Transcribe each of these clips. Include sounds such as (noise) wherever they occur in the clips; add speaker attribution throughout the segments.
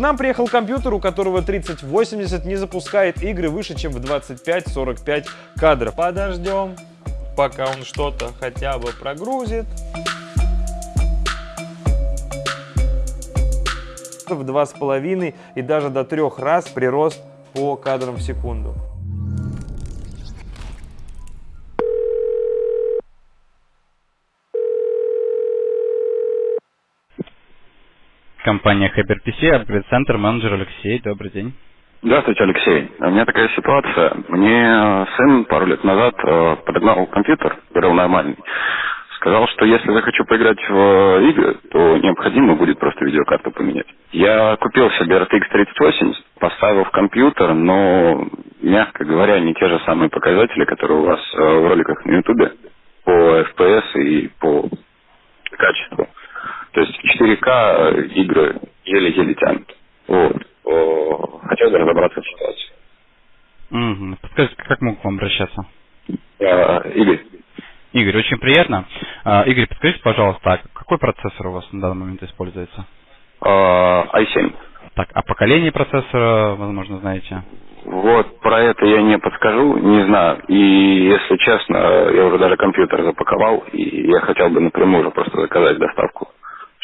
Speaker 1: нам приехал компьютер, у которого 3080 не запускает игры выше, чем в 25-45 кадров. Подождем, пока он что-то хотя бы прогрузит. в два с половиной и даже до трех раз прирост по кадрам в секунду.
Speaker 2: Компания HyperPC, апгрейд-центр, менеджер Алексей, добрый день.
Speaker 3: Здравствуйте, Алексей. У меня такая ситуация. Мне сын пару лет назад э, подогнал компьютер, говорил нормальный. Сказал, что если захочу поиграть в игры, то необходимо будет просто видеокарту поменять. Я купил себе RTX 3080, поставил в компьютер, но, мягко говоря, не те же самые показатели, которые у вас э, в роликах на YouTube по FPS и по качеству. То есть 4К игры еле-еле тянут. Вот. Хотел бы разобраться в ситуации.
Speaker 2: Угу. Подскажите, как могу к вам обращаться?
Speaker 3: Игорь.
Speaker 2: Игорь, очень приятно. А, Игорь, подскажите, пожалуйста, а какой процессор у вас на данный момент используется?
Speaker 3: А, i7.
Speaker 2: Так, а поколение процессора, возможно, знаете?
Speaker 3: Вот, про это я не подскажу, не знаю. И, если честно, я уже даже компьютер запаковал, и я хотел бы напрямую уже просто заказать доставку,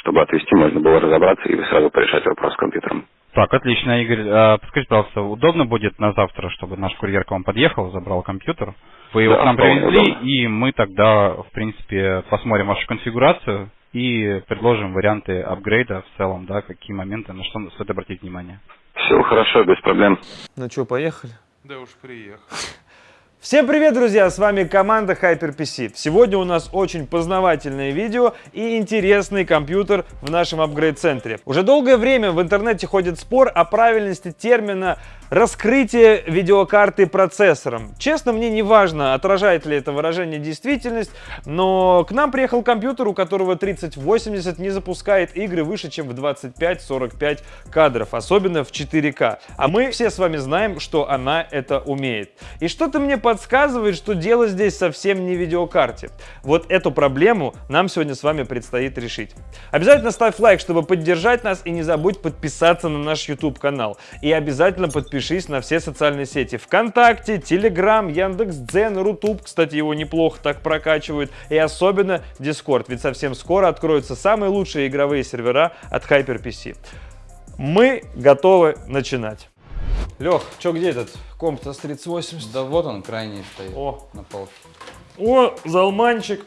Speaker 3: чтобы отвезти, можно было разобраться и сразу порешать вопрос с компьютером.
Speaker 2: Так, отлично, Игорь. А, подскажите, пожалуйста, удобно будет на завтра, чтобы наш курьер к вам подъехал, забрал компьютер? Вы его
Speaker 3: Да,
Speaker 2: к нам привезли,
Speaker 3: удобно.
Speaker 2: и мы тогда, в принципе, посмотрим вашу конфигурацию и предложим варианты апгрейда в целом, да, какие моменты, на что стоит обратить внимание.
Speaker 3: Все хорошо, без проблем.
Speaker 1: Ну что, поехали?
Speaker 4: Да уж приехал.
Speaker 1: Всем привет, друзья! С вами команда HyperPC. Сегодня у нас очень познавательное видео и интересный компьютер в нашем апгрейд-центре. Уже долгое время в интернете ходит спор о правильности термина раскрытие видеокарты процессором. Честно, мне не важно, отражает ли это выражение действительность, но к нам приехал компьютер, у которого 3080 не запускает игры выше, чем в 25-45 кадров, особенно в 4К. А мы все с вами знаем, что она это умеет. И что-то мне подсказывает, что дело здесь совсем не в видеокарте. Вот эту проблему нам сегодня с вами предстоит решить. Обязательно ставь лайк, чтобы поддержать нас, и не забудь подписаться на наш YouTube канал. И обязательно подпишись на все социальные сети. ВКонтакте, Телеграм, Яндекс.Дзен, Rutube, кстати, его неплохо так прокачивают. И особенно Discord, ведь совсем скоро откроются самые лучшие игровые сервера от HyperPC. Мы готовы начинать. Лех, что где этот комп-то с 3080?
Speaker 5: Да вот он крайний стоит
Speaker 1: О.
Speaker 5: на полке.
Speaker 1: О, залманчик.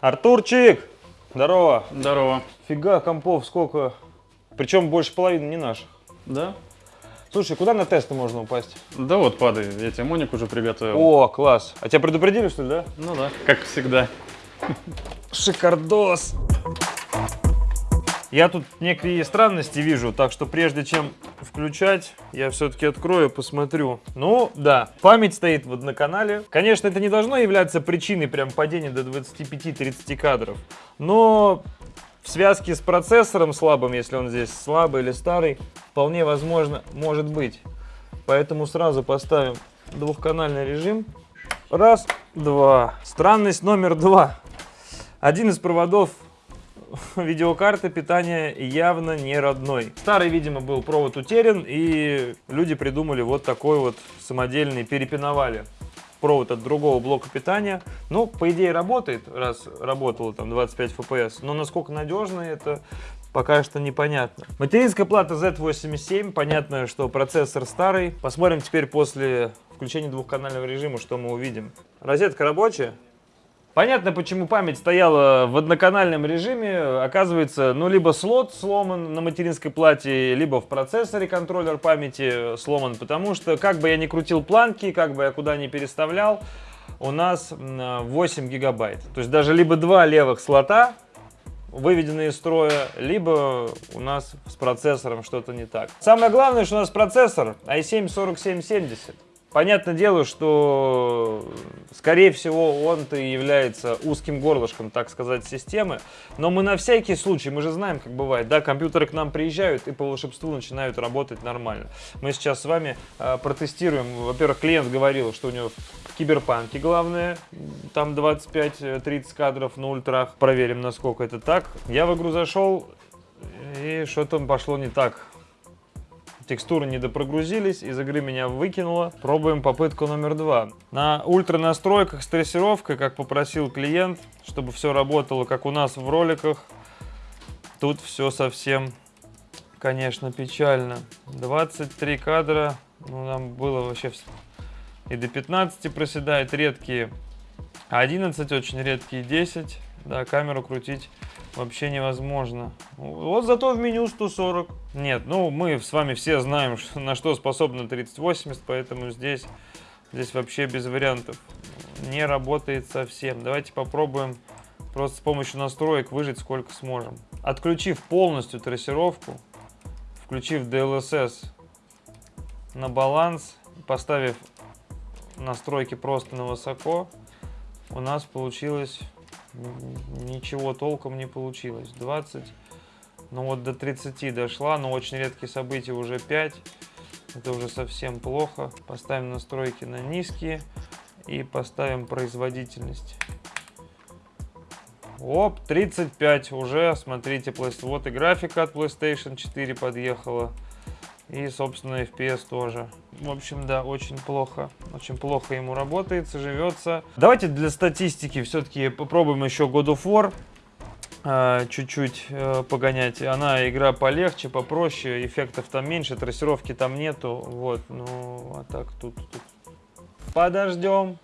Speaker 1: Артурчик! Здорово.
Speaker 5: Здорово.
Speaker 1: Фига, компов сколько. Причем больше половины не наших.
Speaker 6: Да?
Speaker 1: Слушай, куда на тесты можно упасть?
Speaker 6: Да вот, падай, я тебе Моник уже приготовил.
Speaker 1: О, класс. А тебя предупредили, что ли, да?
Speaker 6: Ну да, как всегда.
Speaker 1: Шикардос. Я тут некие странности вижу, так что прежде чем включать, я все-таки открою, посмотрю. Ну, да, память стоит вот на канале. Конечно, это не должно являться причиной прям падения до 25-30 кадров, но в связке с процессором слабым, если он здесь слабый или старый, вполне возможно, может быть. Поэтому сразу поставим двухканальный режим. Раз, два. Странность номер два. Один из проводов (laughs) видеокарты питания явно не родной. Старый, видимо, был провод утерян, и люди придумали вот такой вот самодельный, перепиновали провод от другого блока питания. Ну, по идее, работает, раз работало там 25 FPS, но насколько надежно это пока что непонятно. Материнская плата Z87, понятно, что процессор старый. Посмотрим теперь после включения двухканального режима, что мы увидим. Розетка рабочая? Понятно, почему память стояла в одноканальном режиме. Оказывается, ну, либо слот сломан на материнской плате, либо в процессоре контроллер памяти сломан, потому что, как бы я ни крутил планки, как бы я куда ни переставлял, у нас м, 8 гигабайт. То есть даже либо два левых слота выведены из строя, либо у нас с процессором что-то не так. Самое главное, что у нас процессор i7 4770. Понятное дело, что, скорее всего, он-то и является узким горлышком, так сказать, системы. Но мы на всякий случай, мы же знаем, как бывает, да, компьютеры к нам приезжают и по волшебству начинают работать нормально. Мы сейчас с вами э, протестируем. Во-первых, клиент говорил, что у него в Киберпанке главное, там 25-30 кадров на ультрах. Проверим, насколько это так. Я в игру зашел, и что-то пошло не так. Текстуры не допрогрузились, из игры меня выкинуло. Пробуем попытку номер два. На ультра настройках с трассировкой, как попросил клиент, чтобы все работало, как у нас в роликах. Тут все совсем, конечно, печально. 23 кадра, ну, нам было вообще и до 15 проседает, редкие 11, очень редкие 10. Да, камеру крутить вообще невозможно. Вот зато в меню 140. Нет, ну мы с вами все знаем, на что способна 3080, поэтому здесь, здесь вообще без вариантов. Не работает совсем. Давайте попробуем просто с помощью настроек выжить сколько сможем. Отключив полностью трассировку, включив DLSS на баланс, поставив настройки просто на высоко, у нас получилось ничего толком не получилось. 20, ну вот до 30 дошла, но очень редкие события уже 5. Это уже совсем плохо. Поставим настройки на низкие и поставим производительность. Оп, 35 уже, смотрите, вот и графика от PlayStation 4 подъехала. И, собственно, FPS тоже. В общем, да, очень плохо. Очень плохо ему работается, живется. Давайте для статистики все-таки попробуем еще God of War а, чуть-чуть э, погонять. Она игра полегче, попроще, эффектов там меньше, трассировки там нету. Вот, ну, а так тут, тут. Подождем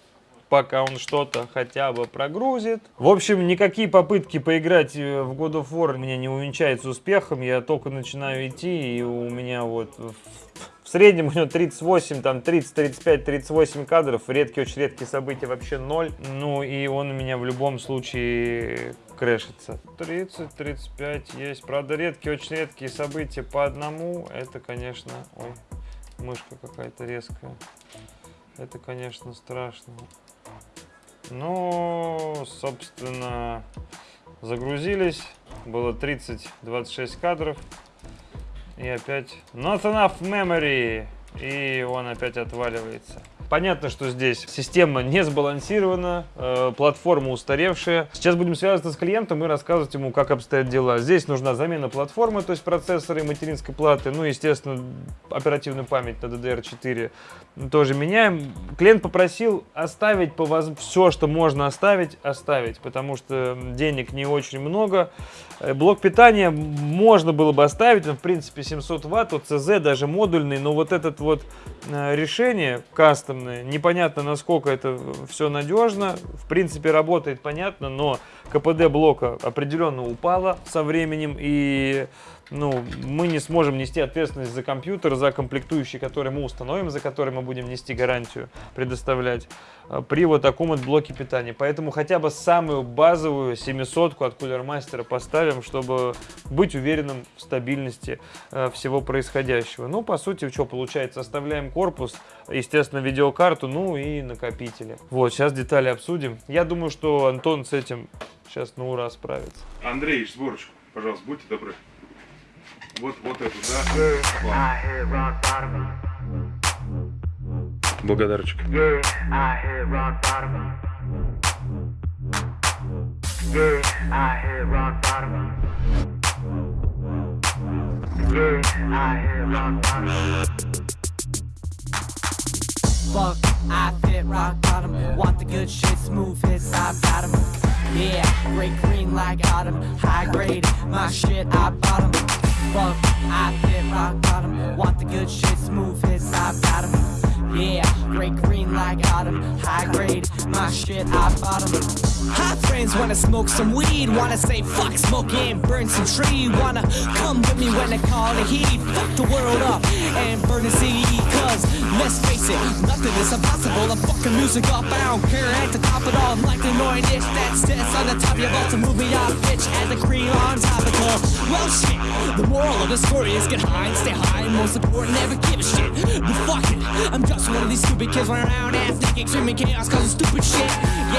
Speaker 1: пока он что-то хотя бы прогрузит. В общем, никакие попытки поиграть э, в God of War меня не увенчаются успехом. Я только начинаю идти, и у меня вот в среднем у него 38, там 30, 35, 38 кадров. Редкие, очень редкие события вообще ноль. Ну и он у меня в любом случае крэшится. 30, 35 есть. Правда, редкие, очень редкие события по одному. Это, конечно... Ой, мышка какая-то резкая. Это, конечно, страшно. Ну, собственно, загрузились. Было 30-26 кадров. И опять not enough memory. И он опять отваливается. Понятно, что здесь система не сбалансирована, э, платформа устаревшая. Сейчас будем связываться с клиентом и рассказывать ему, как обстоят дела. Здесь нужна замена платформы, то есть процессора и материнской платы. Ну, естественно, оперативную память на DDR4 тоже меняем. Клиент попросил оставить по воз... все, что можно оставить, оставить, потому что денег не очень много. Э, блок питания можно было бы оставить, в принципе 700 ватт, ОЦЗ даже модульный, но вот этот вот э, решение кастом огромные. Непонятно, насколько это все надежно. В принципе, работает понятно, но КПД блока определенно упало со временем. И ну, мы не сможем нести ответственность за компьютер, за комплектующий, который мы установим, за который мы будем нести гарантию, предоставлять э, при вот таком вот блоке питания. Поэтому хотя бы самую базовую 700 от Master поставим, чтобы быть уверенным в стабильности э, всего происходящего. Ну, по сути, что получается? Оставляем корпус, естественно, видеокарту, ну и накопители. Вот, сейчас детали обсудим. Я думаю, что Антон с этим сейчас на ура справится.
Speaker 4: Андрей, сборочку, пожалуйста, будьте добры. Вот, вот эту, да? Благодарочек.
Speaker 5: Fuck, I fit rock bottom. Want the good shit, smooth hits, I've got 'em. Yeah, great green like autumn. High grade, my shit, I bottom. Fuck, I fit rock bottom. Want the good shit, smooth hits, I've got 'em. Yeah, great green like autumn. High grade, my shit, I bottom. Hot friends wanna smoke some weed, wanna say fuck smoking, burn some tree, wanna come with me when I call the heat, fuck the world up and burn the seed, cause let's face it, nothing is impossible, I'm fucking music up, I don't care at the top of all, I'm like the annoying itch that sits on the top of your vault to move me off, bitch, add the cream on top of it, Well, shit. The moral of the story is get high and stay high, most important, never give a shit. But fuck it, I'm just one of these stupid kids running around ass naked, screaming chaos, causing stupid shit.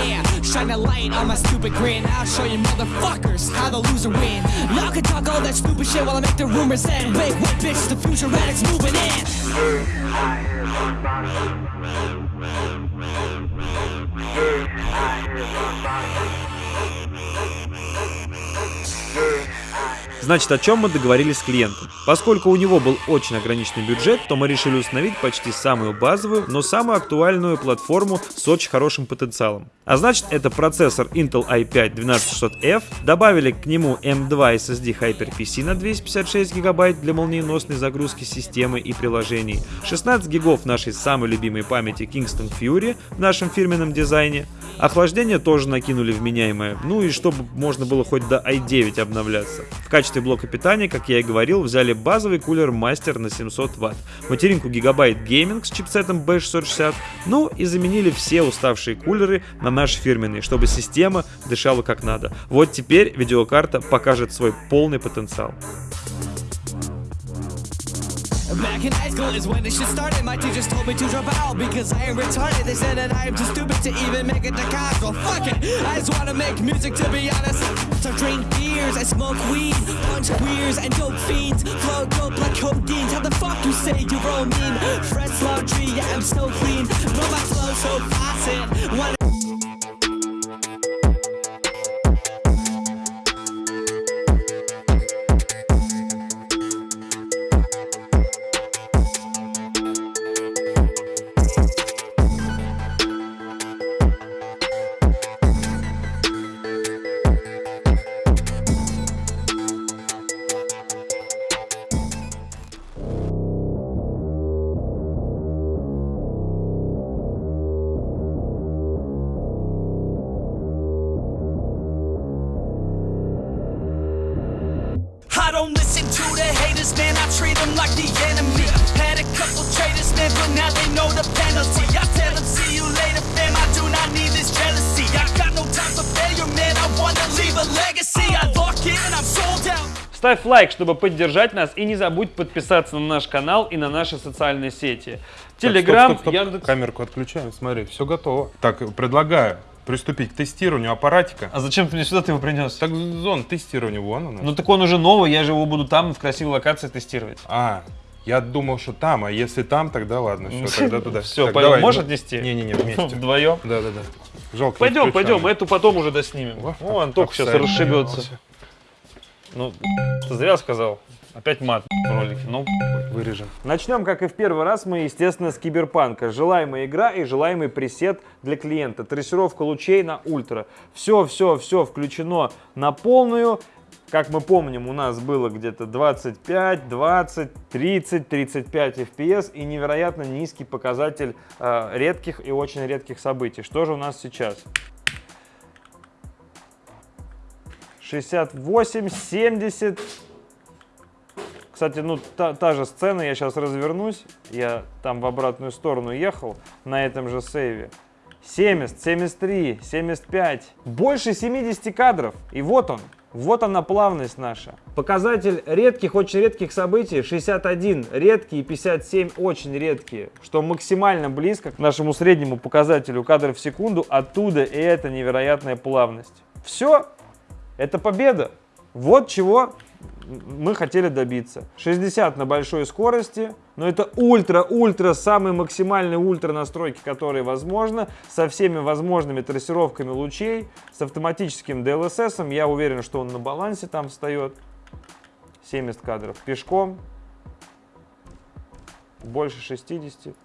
Speaker 5: Yeah, shine a light on my stupid grin. I'll show you motherfuckers how the loser win. Y'all can talk all that stupid shit while I make the rumors end. Wait, wait, bitch, the future addicts moving in.
Speaker 1: Значит, о чем мы договорились с клиентом? Поскольку у него был очень ограниченный бюджет, то мы решили установить почти самую базовую, но самую актуальную платформу с очень хорошим потенциалом. А значит, это процессор Intel i5-12600F, добавили к нему M2 SSD HyperPC на 256 гигабайт для молниеносной загрузки системы и приложений, 16 гигов нашей самой любимой памяти Kingston Fury в нашем фирменном дизайне, охлаждение тоже накинули вменяемое, ну и чтобы можно было хоть до i9 обновляться. В качестве блока питания, как я и говорил, взяли базовый кулер Master на 700 Вт, материнку Gigabyte Gaming с чипсетом B660, ну и заменили все уставшие кулеры на наш фирменный, чтобы система дышала как надо. Вот теперь видеокарта покажет свой полный потенциал.
Speaker 5: Back in high school is when this shit started. My teachers told me to drop out because I am retarded. They said that I am too stupid to even make it to college. Well, fuck it. I just wanna make music to be honest. I drink beers, I smoke weed, punch queers and dope fiends. Flow dope like codeine. How the fuck you say you're all mean? Fresh laundry, yeah, I'm so clean. But my flow so faucet. Don't listen to the haters, man. I treat them like the enemy. Had a couple traitors, man, but now they know the penalty. I tell them, see you later, fam. I do not need this jealousy. I got no time for failure, man. I wanna leave a legacy. I lock in, I'm sold out.
Speaker 1: Ставь лайк, чтобы поддержать нас, и не забудь подписаться на наш канал и на наши социальные сети. Телеграм. Яндекс.
Speaker 4: Камерку отключаем, смотри, все готово. Так, предлагаю приступить к тестированию аппаратика.
Speaker 1: А зачем ты мне сюда ты его принес?
Speaker 4: Так, зон тестирования, вон она.
Speaker 1: Ну так он уже новый, я же его буду там в красивой локации тестировать.
Speaker 4: А, я думал, что там, а если там, тогда ладно, все, (laughs) тогда туда.
Speaker 1: Все, пойдем, можешь
Speaker 4: ну,
Speaker 1: отнести?
Speaker 4: Не-не-не, (laughs) вместе.
Speaker 1: Вдвоем.
Speaker 4: Да-да-да. Жалко.
Speaker 1: Пойдем, пойдем, эту потом уже доснимем. О, Антох сейчас расшибется. Ну, ты зря сказал. Опять мат в ролике. Ну,
Speaker 4: Вырежем.
Speaker 1: Начнем, как и в первый раз, мы, естественно, с киберпанка. Желаемая игра и желаемый пресет для клиента. Трассировка лучей на ультра. Все, все, все включено на полную. Как мы помним, у нас было где-то 25, 20, 30, 35 FPS и невероятно низкий показатель э, редких и очень редких событий. Что же у нас сейчас? 68, 70, кстати, ну та, та же сцена, я сейчас развернусь, я там в обратную сторону ехал на этом же сейве. 70, 73, 75, больше 70 кадров. И вот он, вот она плавность наша. Показатель редких, очень редких событий 61 редкие, 57 очень редкие, что максимально близко к нашему среднему показателю кадров в секунду, оттуда и эта невероятная плавность. Все, это победа. Вот чего мы хотели добиться. 60 на большой скорости, но это ультра-ультра, самые максимальные ультра настройки, которые возможно, со всеми возможными трассировками лучей, с автоматическим DLSS, я уверен, что он на балансе там встает. 70 кадров пешком, больше 60.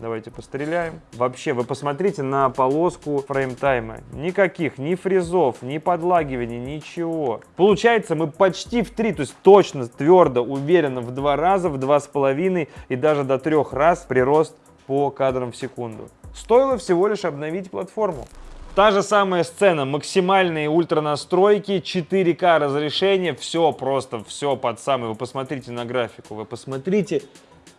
Speaker 1: Давайте постреляем. Вообще, вы посмотрите на полоску фреймтайма. Никаких ни фризов, ни подлагиваний, ничего. Получается, мы почти в три, то есть точно, твердо, уверенно в два раза, в два с половиной и даже до трех раз прирост по кадрам в секунду. Стоило всего лишь обновить платформу. Та же самая сцена, максимальные ультранастройки, 4К разрешение, все просто, все под самый. Вы посмотрите на графику, вы посмотрите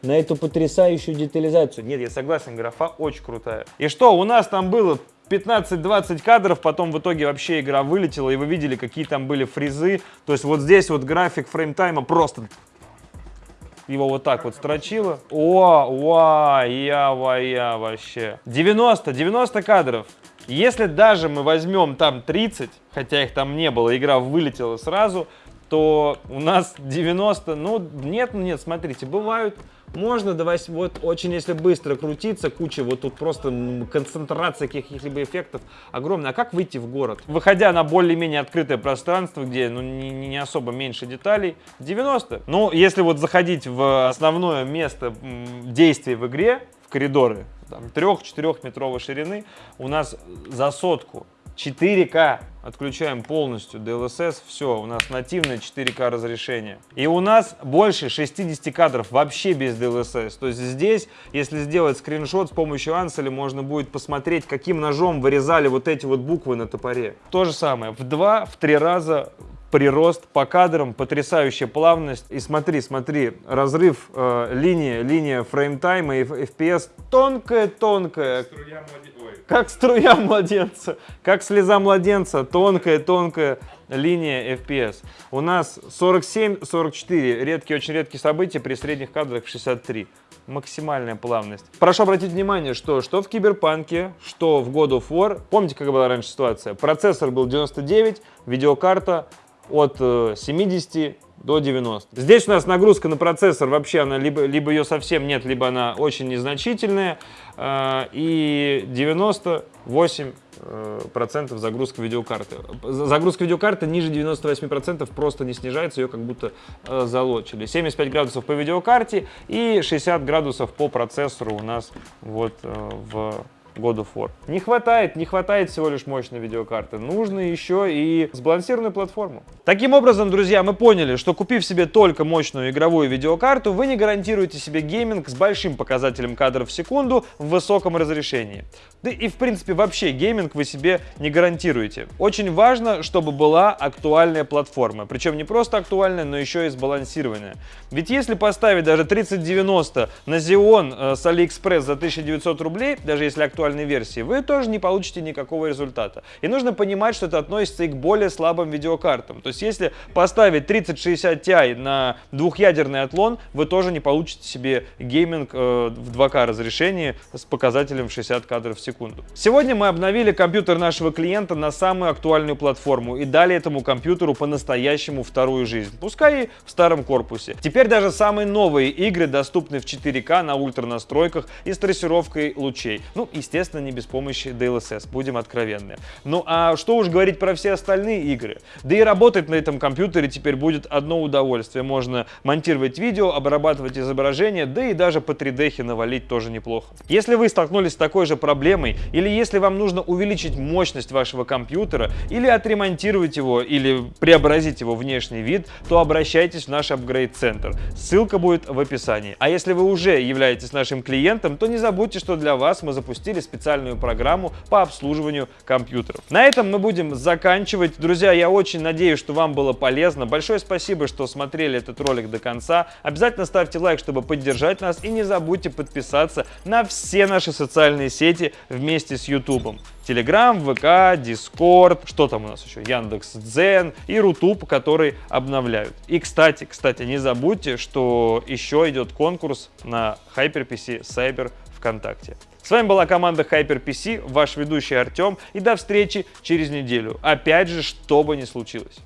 Speaker 1: на эту потрясающую детализацию. Нет, я согласен, графа очень крутая. И что, у нас там было 15-20 кадров, потом в итоге вообще игра вылетела, и вы видели, какие там были фризы. То есть вот здесь вот график фреймтайма просто его вот так вот строчило. О, уа, я, ва, я вообще. 90, 90 кадров. Если даже мы возьмем там 30, хотя их там не было, игра вылетела сразу, то у нас 90, ну нет, нет, смотрите, бывают можно давать вот очень, если быстро крутиться, куча, вот тут просто концентрация каких-либо эффектов огромная. А как выйти в город? Выходя на более-менее открытое пространство, где ну, не, не особо меньше деталей, 90. Ну, если вот заходить в основное место действия в игре, в коридоры, там, 3-4 метровой ширины, у нас за сотку 4К отключаем полностью DLSS, все, у нас нативное 4К разрешение. И у нас больше 60 кадров вообще без DLSS. То есть здесь, если сделать скриншот с помощью Ansel, можно будет посмотреть, каким ножом вырезали вот эти вот буквы на топоре. То же самое, в 2-3 раза прирост по кадрам, потрясающая плавность. И смотри, смотри, разрыв э, линии, линия фреймтайма и FPS тонкая-тонкая. Как струя младенца, как слеза младенца, тонкая-тонкая линия FPS. У нас 47-44, редкие, очень редкие события при средних кадрах 63 максимальная плавность. Прошу обратить внимание, что что в Киберпанке, что в God of War, помните, как была раньше ситуация? Процессор был 99, видеокарта от 70 э, до 90. Здесь у нас нагрузка на процессор вообще, она либо, либо ее совсем нет, либо она очень незначительная. Э, и 98 э, процентов загрузка видеокарты. Загрузка видеокарты ниже 98 процентов просто не снижается, ее как будто залочили. 75 градусов по видеокарте и 60 градусов по процессору у нас вот в God of War. Не хватает, не хватает всего лишь мощной видеокарты. Нужно еще и сбалансированную платформу. Таким образом, друзья, мы поняли, что купив себе только мощную игровую видеокарту, вы не гарантируете себе гейминг с большим показателем кадров в секунду в высоком разрешении. Да и в принципе вообще гейминг вы себе не гарантируете. Очень важно, чтобы была актуальная платформа. Причем не просто актуальная, но еще и сбалансированная. Ведь если поставить даже 3090 на Xeon э, с AliExpress за 1900 рублей, даже если актуальная актуальной версии, вы тоже не получите никакого результата. И нужно понимать, что это относится и к более слабым видеокартам. То есть если поставить 3060 Ti на двухъядерный Athlon, вы тоже не получите себе гейминг э, в 2К разрешении с показателем 60 кадров в секунду. Сегодня мы обновили компьютер нашего клиента на самую актуальную платформу и дали этому компьютеру по-настоящему вторую жизнь, пускай и в старом корпусе. Теперь даже самые новые игры доступны в 4К на ультра настройках и с трассировкой лучей. Ну, естественно, не без помощи DLSS, будем откровенны. Ну а что уж говорить про все остальные игры. Да и работать на этом компьютере теперь будет одно удовольствие. Можно монтировать видео, обрабатывать изображение, да и даже по 3D навалить тоже неплохо. Если вы столкнулись с такой же проблемой, или если вам нужно увеличить мощность вашего компьютера, или отремонтировать его, или преобразить его внешний вид, то обращайтесь в наш апгрейд-центр. Ссылка будет в описании. А если вы уже являетесь нашим клиентом, то не забудьте, что для вас мы запустили специальную программу по обслуживанию компьютеров. На этом мы будем заканчивать. Друзья, я очень надеюсь, что вам было полезно. Большое спасибо, что смотрели этот ролик до конца. Обязательно ставьте лайк, чтобы поддержать нас. И не забудьте подписаться на все наши социальные сети вместе с YouTube. Telegram, ВК, Discord, что там у нас еще, Яндекс Дзен и Рутуб, который обновляют. И, кстати, кстати, не забудьте, что еще идет конкурс на HyperPC Cyber ВКонтакте. С вами была команда HyperPC, ваш ведущий Артем, и до встречи через неделю. Опять же, что бы ни случилось.